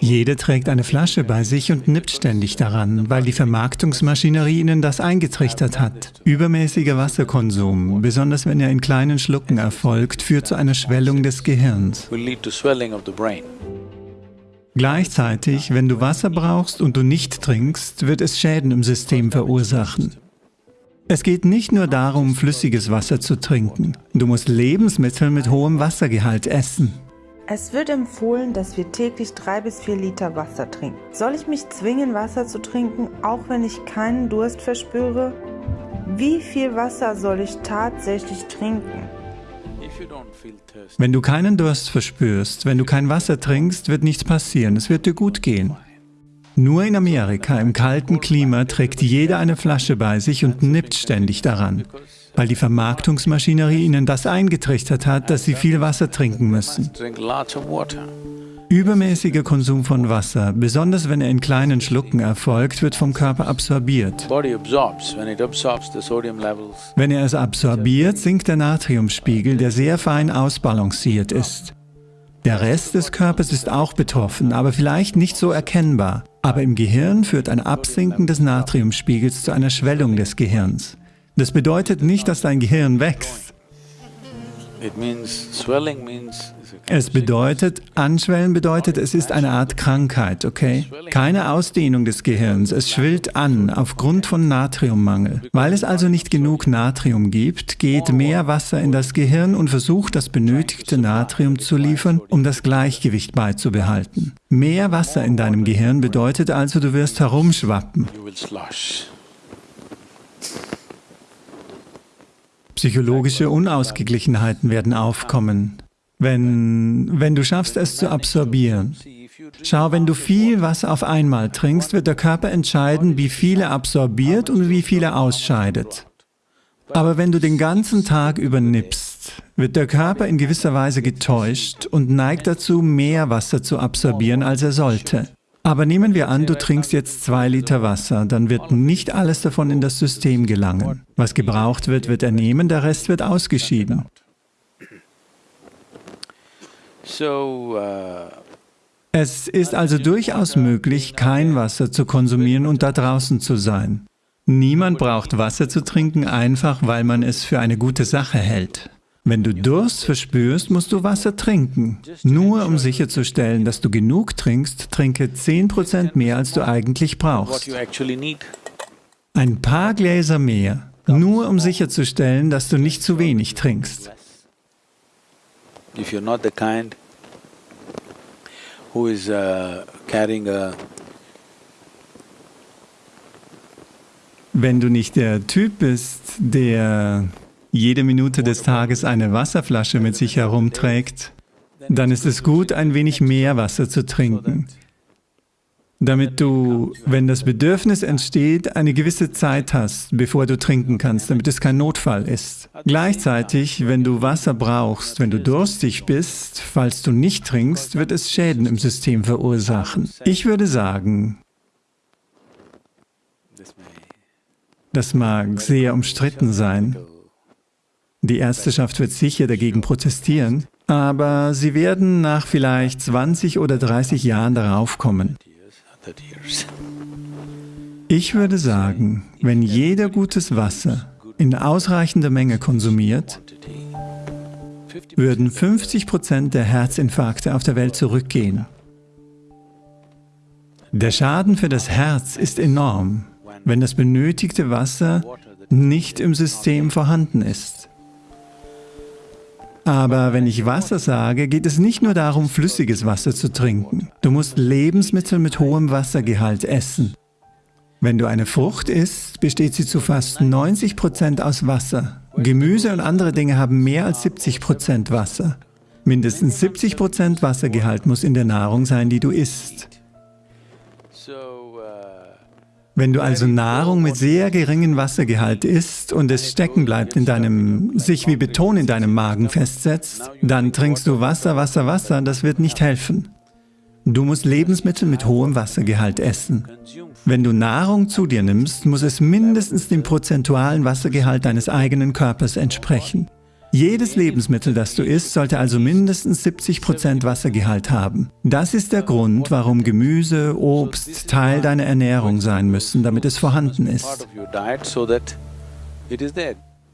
Jeder trägt eine Flasche bei sich und nippt ständig daran, weil die Vermarktungsmaschinerie ihnen das eingetrichtert hat. Übermäßiger Wasserkonsum, besonders wenn er in kleinen Schlucken erfolgt, führt zu einer Schwellung des Gehirns. Gleichzeitig, wenn du Wasser brauchst und du nicht trinkst, wird es Schäden im System verursachen. Es geht nicht nur darum, flüssiges Wasser zu trinken. Du musst Lebensmittel mit hohem Wassergehalt essen. Es wird empfohlen, dass wir täglich drei bis vier Liter Wasser trinken. Soll ich mich zwingen, Wasser zu trinken, auch wenn ich keinen Durst verspüre? Wie viel Wasser soll ich tatsächlich trinken? Wenn du keinen Durst verspürst, wenn du kein Wasser trinkst, wird nichts passieren, es wird dir gut gehen. Nur in Amerika, im kalten Klima, trägt jeder eine Flasche bei sich und nippt ständig daran weil die Vermarktungsmaschinerie ihnen das eingetrichtert hat, dass sie viel Wasser trinken müssen. Übermäßiger Konsum von Wasser, besonders wenn er in kleinen Schlucken erfolgt, wird vom Körper absorbiert. Wenn er es absorbiert, sinkt der Natriumspiegel, der sehr fein ausbalanciert ist. Der Rest des Körpers ist auch betroffen, aber vielleicht nicht so erkennbar. Aber im Gehirn führt ein Absinken des Natriumspiegels zu einer Schwellung des Gehirns. Das bedeutet nicht, dass dein Gehirn wächst. Es bedeutet, anschwellen bedeutet, es ist eine Art Krankheit, okay? Keine Ausdehnung des Gehirns, es schwillt an aufgrund von Natriummangel. Weil es also nicht genug Natrium gibt, geht mehr Wasser in das Gehirn und versucht das benötigte Natrium zu liefern, um das Gleichgewicht beizubehalten. Mehr Wasser in deinem Gehirn bedeutet also, du wirst herumschwappen. Psychologische Unausgeglichenheiten werden aufkommen, wenn, wenn du schaffst, es zu absorbieren. Schau, wenn du viel Wasser auf einmal trinkst, wird der Körper entscheiden, wie viel er absorbiert und wie viel er ausscheidet. Aber wenn du den ganzen Tag über nippst, wird der Körper in gewisser Weise getäuscht und neigt dazu, mehr Wasser zu absorbieren, als er sollte. Aber nehmen wir an, du trinkst jetzt zwei Liter Wasser, dann wird nicht alles davon in das System gelangen. Was gebraucht wird, wird er nehmen, der Rest wird ausgeschieden. Es ist also durchaus möglich, kein Wasser zu konsumieren und da draußen zu sein. Niemand braucht Wasser zu trinken, einfach weil man es für eine gute Sache hält. Wenn du Durst verspürst, musst du Wasser trinken. Nur um sicherzustellen, dass du genug trinkst, trinke 10% mehr, als du eigentlich brauchst. Ein paar Gläser mehr, nur um sicherzustellen, dass du nicht zu wenig trinkst. Uh, Wenn du nicht der Typ bist, der jede Minute des Tages eine Wasserflasche mit sich herumträgt, dann ist es gut, ein wenig mehr Wasser zu trinken, damit du, wenn das Bedürfnis entsteht, eine gewisse Zeit hast, bevor du trinken kannst, damit es kein Notfall ist. Gleichzeitig, wenn du Wasser brauchst, wenn du durstig bist, falls du nicht trinkst, wird es Schäden im System verursachen. Ich würde sagen, das mag sehr umstritten sein, die Ärzteschaft wird sicher dagegen protestieren, aber sie werden nach vielleicht 20 oder 30 Jahren darauf kommen. Ich würde sagen, wenn jeder gutes Wasser in ausreichender Menge konsumiert, würden 50 Prozent der Herzinfarkte auf der Welt zurückgehen. Der Schaden für das Herz ist enorm, wenn das benötigte Wasser nicht im System vorhanden ist. Aber wenn ich Wasser sage, geht es nicht nur darum, flüssiges Wasser zu trinken. Du musst Lebensmittel mit hohem Wassergehalt essen. Wenn du eine Frucht isst, besteht sie zu fast 90 Prozent aus Wasser. Gemüse und andere Dinge haben mehr als 70 Prozent Wasser. Mindestens 70 Prozent Wassergehalt muss in der Nahrung sein, die du isst. Wenn du also Nahrung mit sehr geringem Wassergehalt isst und es stecken bleibt in deinem, sich wie Beton in deinem Magen festsetzt, dann trinkst du Wasser, Wasser, Wasser, das wird nicht helfen. Du musst Lebensmittel mit hohem Wassergehalt essen. Wenn du Nahrung zu dir nimmst, muss es mindestens dem prozentualen Wassergehalt deines eigenen Körpers entsprechen. Jedes Lebensmittel, das du isst, sollte also mindestens 70% Wassergehalt haben. Das ist der Grund, warum Gemüse, Obst Teil deiner Ernährung sein müssen, damit es vorhanden ist.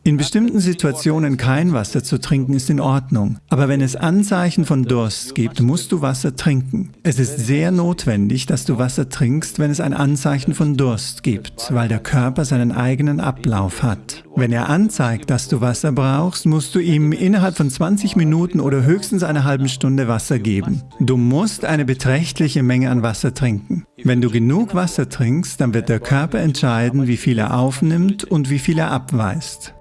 In bestimmten Situationen kein Wasser zu trinken ist in Ordnung, aber wenn es Anzeichen von Durst gibt, musst du Wasser trinken. Es ist sehr notwendig, dass du Wasser trinkst, wenn es ein Anzeichen von Durst gibt, weil der Körper seinen eigenen Ablauf hat. Wenn er anzeigt, dass du Wasser brauchst, musst du ihm innerhalb von 20 Minuten oder höchstens einer halben Stunde Wasser geben. Du musst eine beträchtliche Menge an Wasser trinken. Wenn du genug Wasser trinkst, dann wird der Körper entscheiden, wie viel er aufnimmt und wie viel er abweist.